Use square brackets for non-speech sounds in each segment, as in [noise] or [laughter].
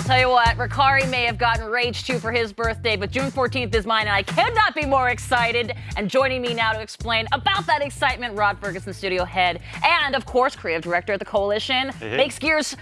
I'll tell you what, Ricari may have gotten Rage 2 for his birthday, but June 14th is mine, and I cannot be more excited. And joining me now to explain about that excitement, Rod Fergusson, studio head, and of course, creative director at the Coalition, Hey, hey. makes gears.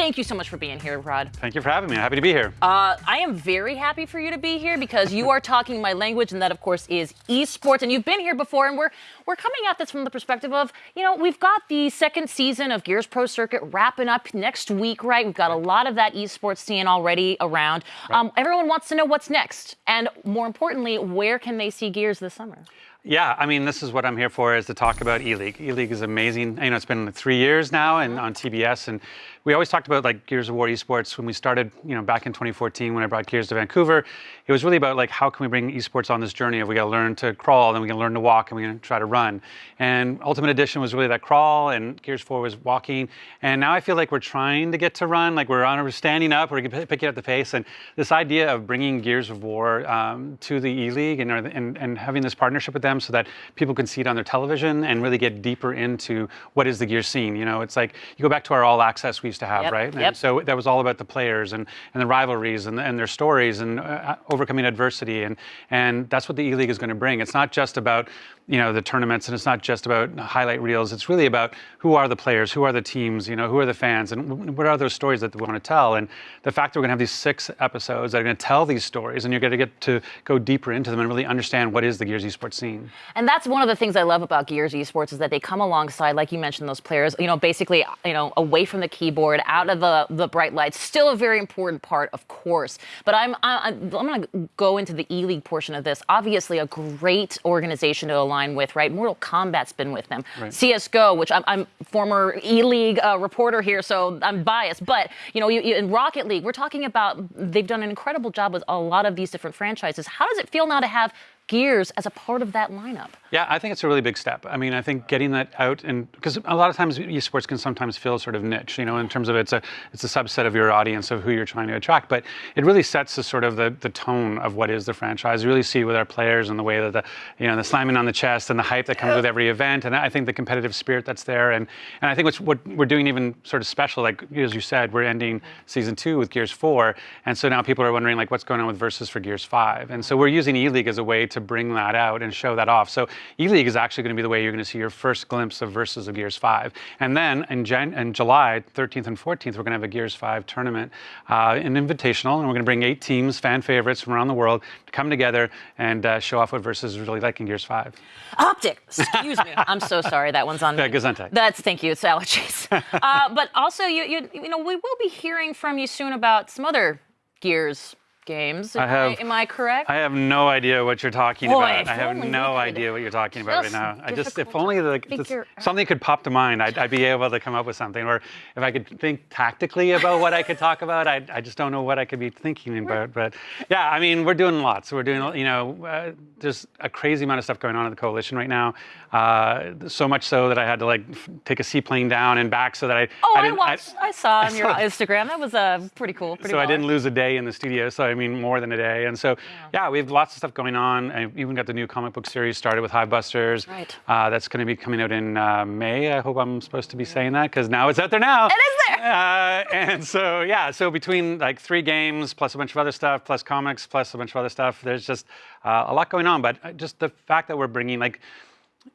Thank you so much for being here, Rod. Thank you for having me. I'm happy to be here. Uh, I am very happy for you to be here because you [laughs] are talking my language, and that, of course, is esports. And you've been here before, and we're we're coming at this from the perspective of, you know, we've got the second season of Gears Pro Circuit wrapping up next week, right? We've got a lot of that esports scene already around. Um, everyone wants to know what's next, and more importantly, where can they see Gears this summer? Yeah, I mean, this is what I'm here for, is to talk about E-League. E-League is amazing. You know, it's been like three years now and on TBS, and we always talked about like Gears of War esports when we started, you know, back in 2014 when I brought Gears to Vancouver. It was really about like, how can we bring esports on this journey of we got to learn to crawl, then we can learn to walk, and we to try to run. And Ultimate Edition was really that crawl, and Gears 4 was walking. And now I feel like we're trying to get to run, like we're on, we're standing up, we're picking up the pace. And this idea of bringing Gears of War um, to the E-League and, and, and having this partnership with them so that people can see it on their television and really get deeper into what is the gear scene. You know, it's like you go back to our all access we used to have, Yep, right? yep. So that was all about the players and, and the rivalries and, and their stories and uh, overcoming adversity. And, and that's what the E-League is going to bring. It's not just about, you know, the tournaments and it's not just about highlight reels. It's really about who are the players, who are the teams, you know, who are the fans, and what are those stories that we want to tell. And the fact that we're going to have these six episodes that are going to tell these stories and you're going to get to go deeper into them and really understand what is the Gears esports scene. And that's one of the things I love about Gears Esports is that they come alongside, like you mentioned, those players, you know, basically, you know, away from the keyboard, out of the, the bright lights. Still a very important part, of course. But I'm I'm, I'm going to go into the E League portion of this. Obviously, a great organization to align with, right? Mortal Kombat's been with them. Right. CS:GO, which I'm, I'm former E League uh, reporter here, so I'm biased. But you know, you, you, in Rocket League, we're talking about they've done an incredible job with a lot of these different franchises. How does it feel now to have Gears as a part of that lineup? Yeah, I think it's a really big step. I mean, I think getting that out and because a lot of times esports can sometimes feel sort of niche, you know, in terms of it's a it's a subset of your audience of who you're trying to attract. But it really sets the sort of the, the tone of what is the franchise. You really see with our players and the way that the you know the slamming on the chest and the hype that comes with every event, and I think the competitive spirit that's there. And and I think what's what we're doing even sort of special, like as you said, we're ending season two with Gears Four, and so now people are wondering like what's going on with Versus for Gears Five, and so we're using E League as a way to bring that out and show that off. So E League is actually going to be the way you're going to see your first glimpse of Versus of Gears 5. And then in, Jan- in July 13th and 14th, we're going to have a Gears 5 tournament, uh, an invitational, and we're going to bring eight teams, fan favorites from around the world, to come together and uh, show off what Versus is really like in Gears 5. Optic. Excuse me. I'm so sorry. That one's on me. [laughs] Yeah, Gesundheit. That's thank you. It's allergies. [laughs] uh, but also, you, you you know, we will be hearing from you soon about some other Gears games. Am I have- am I correct? I have no idea what you're talking Boy, about. I have no idea what you're talking about right now. I just, if only just something could pop to mind, I'd, I'd be able to come up with something. Or if I could think tactically about what I could talk [laughs] about, I, I just don't know what I could be thinking about. But yeah, I mean, we're doing lots. We're doing, you know, uh, there's a crazy amount of stuff going on at the coalition right now. Uh, so much so that I had to like f- take a seaplane down and back so that I. oh, I, didn't, watched. I, saw on [laughs] your Instagram. That was uh, pretty cool. Pretty so I didn't lose a day in the studio. So I mean, more than a day. And so, yeah, we have lots of stuff going on. I even got the new comic book series started with Hivebusters. Right. Uh, that's going to be coming out in uh, May. I hope I'm supposed to be saying that because now it's out there now. It is there. Uh, and so, yeah, so between like three games plus a bunch of other stuff, plus comics, plus a bunch of other stuff, there's just uh, a lot going on. But uh, just the fact that we're bringing like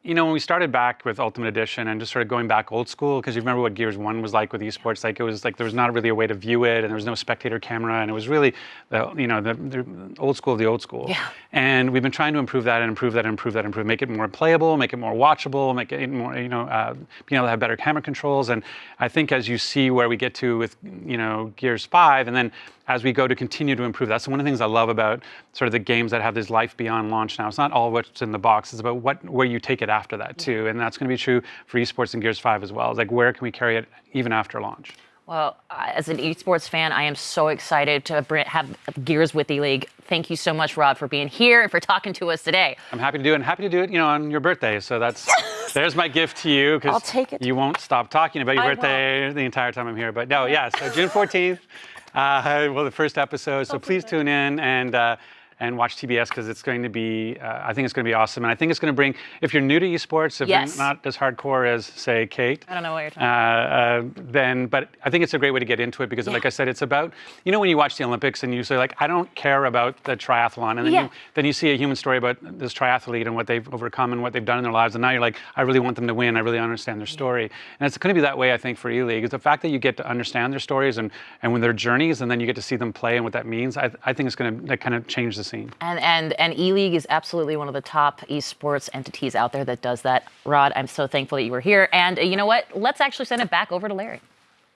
you know, when we started back with Ultimate Edition and just sort of going back old school, because you remember what Gears 1 was like with esports, like it was like there was not really a way to view it and there was no spectator camera and it was really, the, you know, the, the old school of the old school. Yeah. And we've been trying to improve that and improve that and improve that and improve, make it more playable, make it more watchable, make it more, you know, uh, being able to have better camera controls. And I think as you see where we get to with, you know, Gears 5 and then as we go to continue to improve. That's one of the things I love about sort of the games that have this life beyond launch now. It's not all what's in the box, it's about what where you take it after that too. And that's going to be true for esports and Gears 5 as well. Like where can we carry it even after launch? Well, as an esports fan, I am so excited to have Gears with the League. Thank you so much, Rod, for being here and for talking to us today. I'm happy to do it and happy to do it, you know, on your birthday. So that's [laughs] there's my gift to you I'll because take it. you won't stop talking about your I birthday the entire time I'm here. But no, yeah, so June 14th, [laughs] uh, well, the first episode. So please tune in and uh, and watch TBS because it's going to be, uh, I think it's going to be awesome. And I think it's going to bring, if you're new to esports, if Yes. you're not as hardcore as, say, Kate, I don't know what you're talking uh, uh, then, but I think it's a great way to get into it because, like I said, it's about, you know, when you watch the Olympics and you say, like, I don't care about the triathlon. And then, Yeah. you, then you see a human story about this triathlete and what they've overcome and what they've done in their lives. And now you're like, I really want them to win. I really understand their story. And it's going to be that way, I think, for E League. Is the fact that you get to understand their stories and, and when their journeys, and then you get to see them play and what that means. I, I think it's going to kind of change the scene. And and and E League is absolutely one of the top esports entities out there that does that. Rod, I'm so thankful that you were here. And uh, you know what? Let's actually send it back over to Larry.